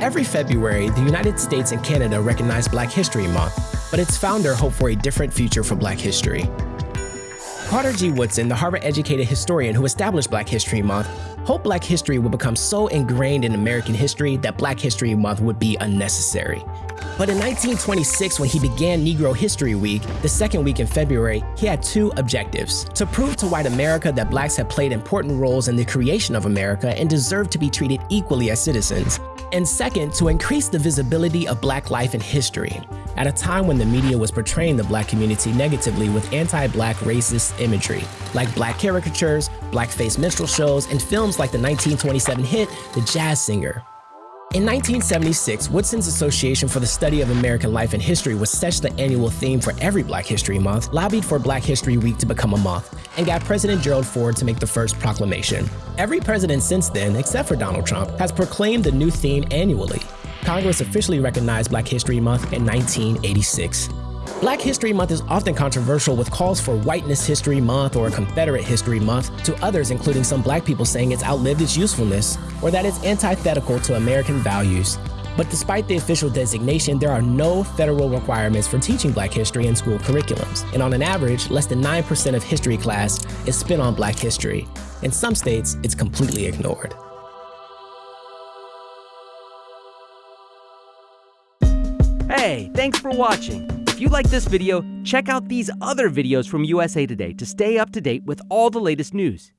Every February, the United States and Canada recognize Black History Month, but its founder hoped for a different future for Black history. Carter G. Woodson, the Harvard-educated historian who established Black History Month, hoped Black history would become so ingrained in American history that Black History Month would be unnecessary. But in 1926, when he began Negro History Week, the second week in February, he had two objectives. To prove to white America that blacks had played important roles in the creation of America and deserved to be treated equally as citizens, and second, to increase the visibility of black life and history, at a time when the media was portraying the black community negatively with anti-black racist imagery, like black caricatures, blackface minstrel shows, and films like the 1927 hit The Jazz Singer. In 1976, Woodson's Association for the Study of American Life and History was such the annual theme for every Black History Month, lobbied for Black History Week to become a month, and got President Gerald Ford to make the first proclamation. Every president since then, except for Donald Trump, has proclaimed the new theme annually. Congress officially recognized Black History Month in 1986. Black History Month is often controversial with calls for Whiteness History Month or Confederate History Month, to others including some black people saying it's outlived its usefulness, or that it's antithetical to American values. But despite the official designation, there are no federal requirements for teaching black history in school curriculums. And on an average, less than 9% of history class is spent on black history. In some states, it's completely ignored. Hey, thanks for watching. If you like this video, check out these other videos from USA Today to stay up to date with all the latest news.